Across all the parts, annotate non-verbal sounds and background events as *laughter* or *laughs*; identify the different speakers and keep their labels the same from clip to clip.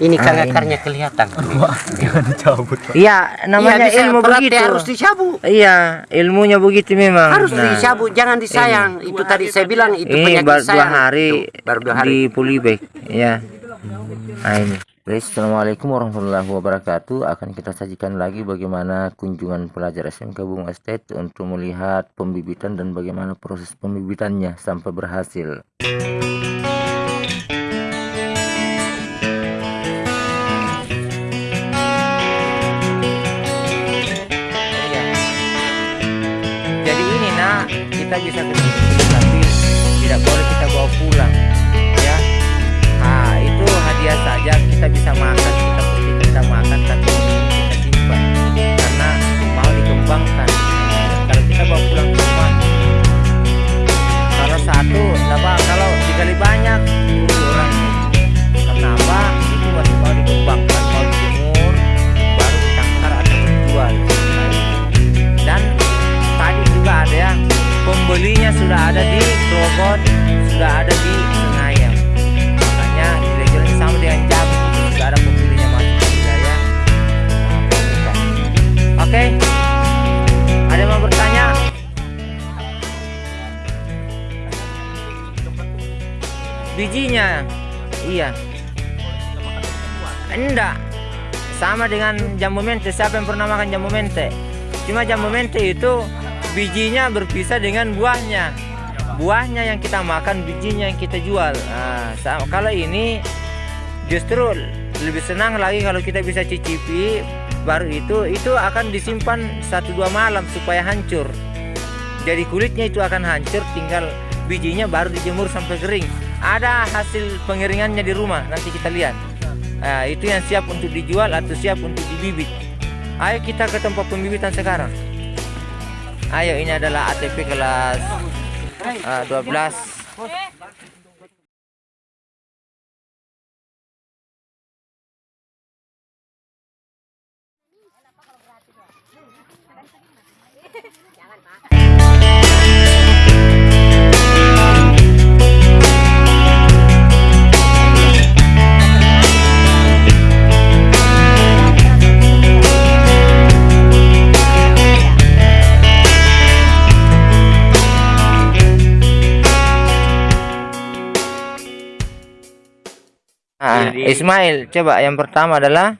Speaker 1: Ini *laughs* kan
Speaker 2: Ah, ini.
Speaker 1: akarnya kelihatan.
Speaker 3: Jangan dicabut.
Speaker 2: Iya, namanya
Speaker 1: bisa,
Speaker 2: ilmu
Speaker 1: berarti
Speaker 2: begitu.
Speaker 1: harus dicabut.
Speaker 2: Iya, ilmunya begitu memang.
Speaker 1: Harus
Speaker 2: Nah,
Speaker 1: dicabut, jangan disayang. Itu tadi saya bilang itu
Speaker 2: Ini
Speaker 1: penyakit
Speaker 2: baru dua
Speaker 1: sayang.
Speaker 2: hari
Speaker 1: Tuh, baru dua hari.
Speaker 2: di Polybag, ya. Nah ini. Guys, assalamualaikum warahmatullahi wabarakatuh. Akan kita sajikan lagi bagaimana kunjungan pelajar SMK Bunga Estate untuk melihat pembibitan dan bagaimana proses pembibitannya sampai berhasil. Kita bisa ke sini tapi tidak boleh kita bawa pulang ya. Ah itu hadiah saja kita bisa makan kita pergi kita makan tapi di Grogot sudah ada di Senayan makanya nilai sama dengan jam. Sudah ada pembelinya masuk ke wilayah oke. Ada yang mau bertanya? Bijinya? Iya. Enggak. Sama dengan jambu mente siapa yang pernah makan jambu mente cuma jambu mente itu bijinya berpisah dengan buahnya buahnya yang kita makan bijinya yang kita jual nah, kalau ini justru lebih senang lagi kalau kita bisa cicipi baru itu itu akan disimpan satu dua malam supaya hancur jadi kulitnya itu akan hancur tinggal bijinya baru dijemur sampai kering ada hasil pengeringannya di rumah nanti kita lihat Nah, itu yang siap untuk dijual atau siap untuk dibibit. Ayo kita ke tempat pembibitan sekarang. Ayo ini adalah ATP kelas ah, 12.
Speaker 3: Jadi-
Speaker 2: Ismail, coba yang pertama adalah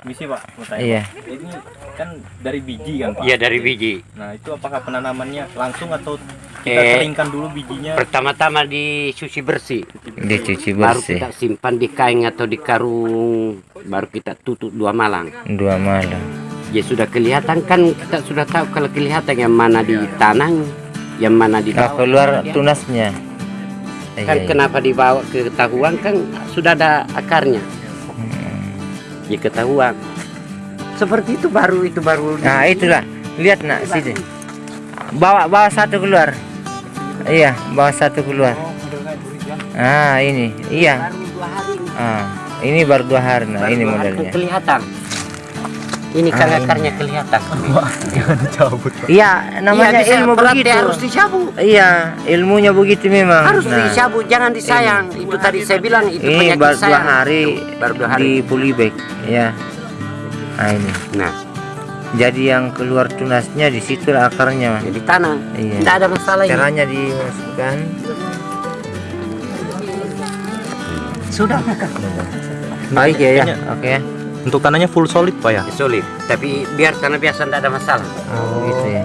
Speaker 3: Misi Pak, mau tanya,
Speaker 2: iya.
Speaker 3: Pak. Ini kan dari biji kan Pak?
Speaker 1: Iya dari biji.
Speaker 3: Nah itu apakah penanamannya langsung atau kita
Speaker 1: Eh,
Speaker 3: keringkan dulu bijinya?
Speaker 1: Pertama-tama dicuci bersih.
Speaker 2: Dicuci
Speaker 1: Baru
Speaker 2: bersih
Speaker 1: kita simpan di kain atau di karung. Baru kita tutup dua malam.
Speaker 2: dua malam.
Speaker 1: Ya sudah kelihatan kan kita sudah tahu kalau kelihatan yang mana ditanam, yang mana di
Speaker 2: Nah, keluar tunasnya. Iya,
Speaker 1: kan
Speaker 2: iya.
Speaker 1: kenapa dibawa ke ketahuan kan sudah ada akarnya. Ya ketahuan. Seperti itu baru itu baru. di-
Speaker 2: Nah, itulah. Lihat nak sini. Bawa bawa satu keluar. Iya, bawa satu keluar. Ah, ini. Iya.
Speaker 1: Baru dua hari.
Speaker 2: Ah, ini baru dua hari. Nah, ini modelnya.
Speaker 1: kelihatan. Ini kan
Speaker 2: Ah, ini.
Speaker 1: akarnya kelihatan.
Speaker 3: Jangan dicabut.
Speaker 2: Iya, namanya
Speaker 1: Iya, bisa,
Speaker 2: ilmu
Speaker 1: berarti
Speaker 2: begitu.
Speaker 1: harus dicabut.
Speaker 2: Iya, ilmunya begitu memang.
Speaker 1: Harus
Speaker 2: Nah,
Speaker 1: dicabut, jangan disayang. Itu tadi saya bilang itu
Speaker 2: Ini
Speaker 1: penyakit
Speaker 2: baru dua
Speaker 1: sayang.
Speaker 2: hari
Speaker 1: baru dua hari.
Speaker 2: di Polybag, ya. Nah, ini.
Speaker 1: Nah,
Speaker 2: Jadi yang keluar tunasnya di situ akarnya.
Speaker 1: jadi tanah.
Speaker 2: Iya.
Speaker 1: Tidak ada masalah ini.
Speaker 2: Caranya dimasukkan.
Speaker 1: Sudah.
Speaker 2: Baik ya, ya. Oke. ya.
Speaker 3: Untuk tanahnya full solid Pak ya?
Speaker 1: Sulit. Tapi biar tanah biasa tidak ada masalah.
Speaker 2: Oh, gitu ya.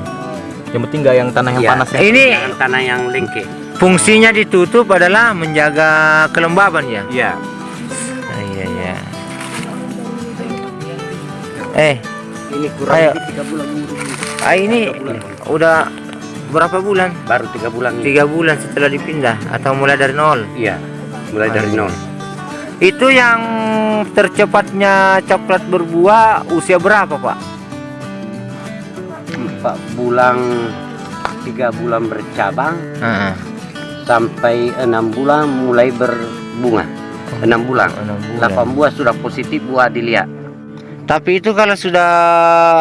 Speaker 3: Yang penting nggak yang tanah yang
Speaker 1: Iya.
Speaker 3: panas ya?
Speaker 2: Ini
Speaker 1: Jangan tanah yang lengke.
Speaker 2: fungsinya ditutup adalah menjaga kelembaban ya.
Speaker 1: Iya.
Speaker 2: Ah, iya ya. Eh,
Speaker 1: Ini kurang
Speaker 2: Ayo.
Speaker 1: tiga bulan.
Speaker 2: ah, ini udah berapa bulan?
Speaker 1: Baru tiga bulan.
Speaker 2: Tiga bulan setelah dipindah atau mulai dari nol?
Speaker 1: Iya. Mulai dari nol.
Speaker 2: Itu yang tercepatnya coklat berbuah usia berapa pak?
Speaker 1: Empat bulan, tiga bulan bercabang
Speaker 2: Ah,
Speaker 1: sampai enam bulan mulai berbunga. Enam bulan.
Speaker 2: enam bulan.
Speaker 1: Delapan buah sudah positif buah dilihat.
Speaker 2: Tapi itu kalau sudah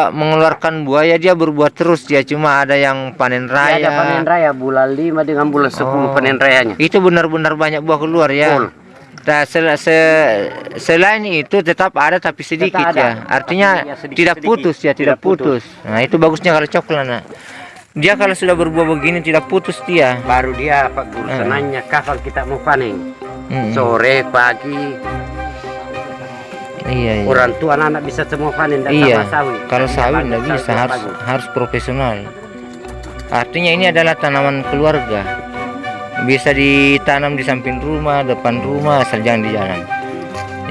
Speaker 2: mengeluarkan buah ya dia berbuah terus ya cuma ada yang panen
Speaker 1: Raya.
Speaker 2: raya.
Speaker 1: Ada panen raya bulan lima dengan bulan sepuluh
Speaker 2: Oh.
Speaker 1: panen rayanya.
Speaker 2: Itu benar-benar banyak buah keluar ya.
Speaker 1: Full.
Speaker 2: Nah, sel- se- selain itu tetap ada tapi sedikit
Speaker 1: Tetap ada.
Speaker 2: ya. Artinya
Speaker 1: Tapi ya sedikit-
Speaker 2: tidak
Speaker 1: sedikit.
Speaker 2: putus ya, tidak,
Speaker 1: Tidak putus.
Speaker 2: putus. Nah, itu bagusnya kalau coklat nah. Dia kalau sudah berbuah begini tidak putus dia.
Speaker 1: baru dia apa urusannya kapan kita mau panen
Speaker 2: Mm-mm.
Speaker 1: sore pagi
Speaker 2: iya, iya.
Speaker 1: orang tua anak bisa semua panen dan
Speaker 2: Iya.
Speaker 1: sama sawit
Speaker 2: Kalau sawit
Speaker 1: bagus,
Speaker 2: tidak bisa, harus
Speaker 1: bagus.
Speaker 2: harus profesional. Artinya ini adalah tanaman keluarga. Bisa ditanam di samping rumah, depan rumah, asal jangan di jalan.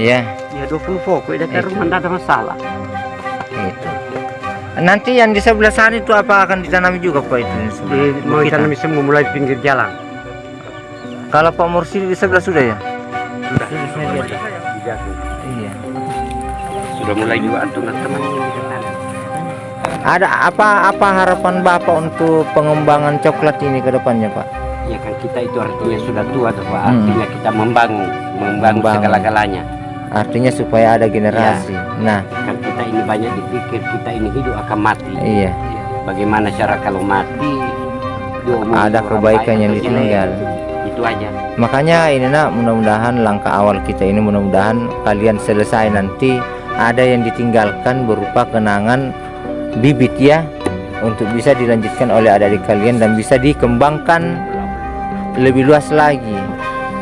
Speaker 2: Ya,
Speaker 1: ya 20 pokok dekat
Speaker 2: Itu.
Speaker 1: rumah tidak ada masalah
Speaker 2: itu. Nanti yang di sebelah sana itu apa akan ditanami juga Pak itu? di
Speaker 1: di, mau
Speaker 2: kita?
Speaker 1: tanam semua mulai pinggir jalan
Speaker 2: Kalau Pak Mursidi di sebelah sudah ya?
Speaker 1: sudah Dijaga.
Speaker 2: Iya.
Speaker 1: sudah mulai juga teman-teman
Speaker 2: Ada apa apa harapan Bapak untuk pengembangan coklat ini ke depannya Pak?
Speaker 1: Ya kan kita itu artinya sudah tua tuh Pak.
Speaker 2: Hmm.
Speaker 1: artinya kita membangun membangun
Speaker 2: Membangun.
Speaker 1: segala-galanya
Speaker 2: Artinya supaya ada generasi. Nah,
Speaker 1: kan kita ini banyak dipikir kita ini hidup akan mati
Speaker 2: iya.
Speaker 1: bagaimana cara kalau mati
Speaker 2: Ada kebaikan
Speaker 1: baik
Speaker 2: yang ditinggal.
Speaker 1: itu aja
Speaker 2: Makanya ini nak mudah-mudahan langkah awal kita ini mudah-mudahan kalian selesai nanti ada yang ditinggalkan berupa kenangan bibit ya untuk bisa dilanjutkan oleh adik-adik kalian dan bisa dikembangkan lebih luas lagi.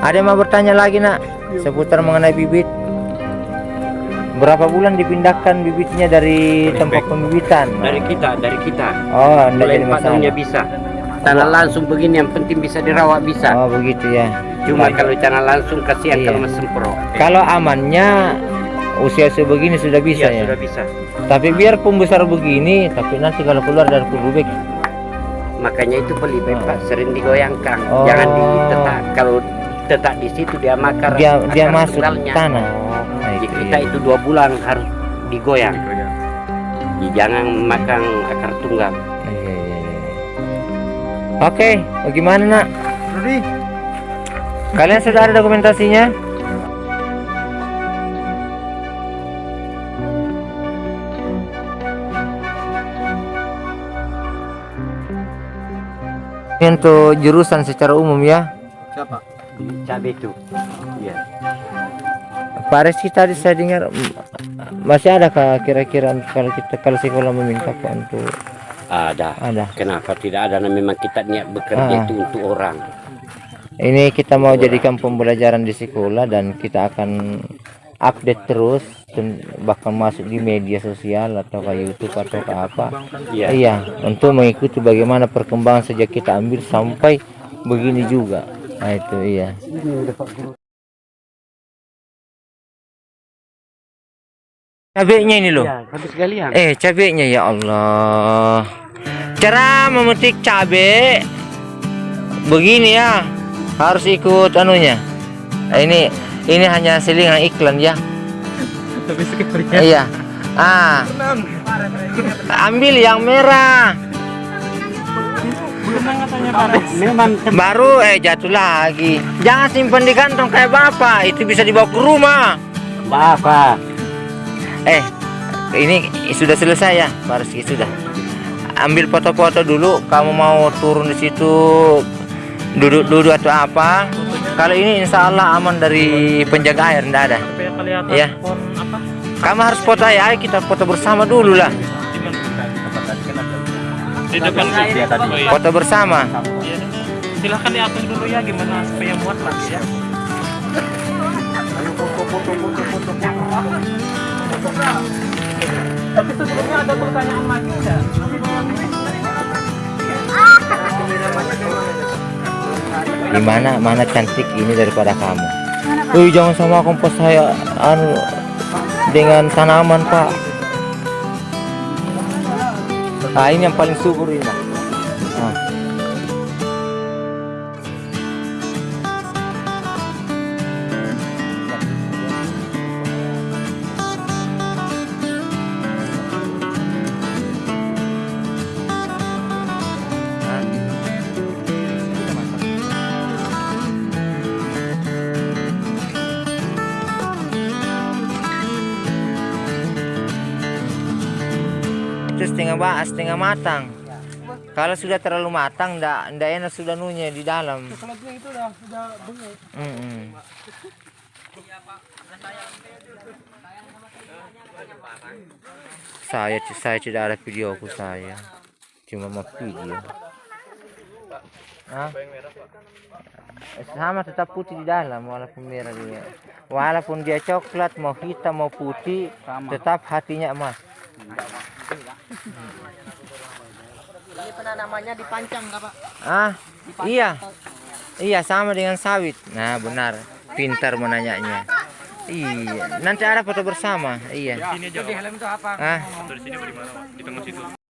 Speaker 2: Ada yang mau bertanya lagi nak seputar mengenai bibit? Berapa bulan dipindahkan bibitnya dari tempat pembibitan?
Speaker 1: dari kita dari kita
Speaker 2: Oh,
Speaker 1: mulai
Speaker 2: jadi
Speaker 1: empat tahunnya bisa tanah langsung begini yang penting bisa dirawat bisa
Speaker 2: Oh, begitu ya.
Speaker 1: cuma kalau tanah langsung kasihan
Speaker 2: Iya.
Speaker 1: kalau mesempro
Speaker 2: Kalau amannya usia sebegini sudah bisa
Speaker 1: Iya,
Speaker 2: ya.
Speaker 1: sudah bisa
Speaker 2: Tapi biar pembesar begini, tapi nanti kalau keluar dari kubik,
Speaker 1: makanya itu beli Pak sering digoyangkan
Speaker 2: Oh.
Speaker 1: jangan ditetap kalau tetap di situ dia makar
Speaker 2: dia dia masuk
Speaker 1: tunggalnya.
Speaker 2: tanah. Nah,
Speaker 1: Jadi
Speaker 2: itu
Speaker 1: kita
Speaker 2: iya.
Speaker 1: itu dua bulan harus digoyang Jadi jangan makan akar tunggal
Speaker 2: Iya, iya, iya. Oke, bagaimana nak? Kalian sudah ada dokumentasinya? Ini untuk jurusan secara umum ya.
Speaker 1: cabai itu. Iya.
Speaker 2: Pak Reski tadi saya dengar masih ada kah kira-kira kalau kita kalau sekolah meminta Pak untuk?
Speaker 1: Ada.
Speaker 2: Ada.
Speaker 1: kenapa tidak ada? Nah, memang kita niat bekerja
Speaker 2: Ah.
Speaker 1: itu untuk orang.
Speaker 2: Ini kita mau jadikan pembelajaran di sekolah dan kita akan update terus bahkan masuk di media sosial atau kayak YouTube atau ke apa.
Speaker 1: iya
Speaker 2: Iya, untuk mengikuti bagaimana perkembangan sejak kita ambil sampai begini juga. Nah itu iya. Cabenya ini loh.
Speaker 1: ya habis sekalian
Speaker 2: Eh, cabenya ya Allah. Cara memetik cabe begini ya. Harus ikut anunya. Ini ini hanya selingan iklan ya.
Speaker 3: Tapi sekali
Speaker 2: Iya. Ah. Ambil yang merah. Baru eh jatuh lagi. Jangan simpan di kantong kayak bapak. Itu bisa dibawa ke rumah.
Speaker 1: apa
Speaker 2: Eh, ini sudah selesai ya, Pak Rizky sudah. Ambil foto-foto dulu. Kamu mau turun di situ duduk-duduk atau apa? Kalau ini insya Allah aman dari penjaga air, enggak ada. Ya. Kamu harus foto ya, ayo kita foto bersama dulu lah.
Speaker 4: di depan
Speaker 3: Dia tadi.
Speaker 4: Oh, iya.
Speaker 2: Foto bersama.
Speaker 4: Iya. silahkan diatur dulu ya gimana supaya muat lagi ya tapi sebelumnya ada pertanyaan lagi enggak?
Speaker 2: Di mana mana cantik ini daripada kamu. Wih, jangan sama kompos saya anu dengan tanaman, Pak. Nah, ini yang paling subur ini. Setengah ba setengah matang kalau sudah terlalu matang ndak ndak enak sudah nunya di dalam
Speaker 4: coklatnya itu udah udah bengek
Speaker 2: Mm-mm. Saya saya tidak ada videoku saya. Cuma mau video. Hah? Sama tetap putih di dalam walaupun merah dia. Walaupun dia coklat mau hitam mau putih tetap hatinya emas.
Speaker 5: Ini pernah namanya dipancang nggak pak?
Speaker 2: Ah, iya. Iya sama dengan sawit. Nah, benar. Pintar menanyanya. Iya, nanti ada foto bersama. Iya.
Speaker 4: Sini aja.
Speaker 2: Ah,
Speaker 4: Dari sini bagaimana? Di tengah situ.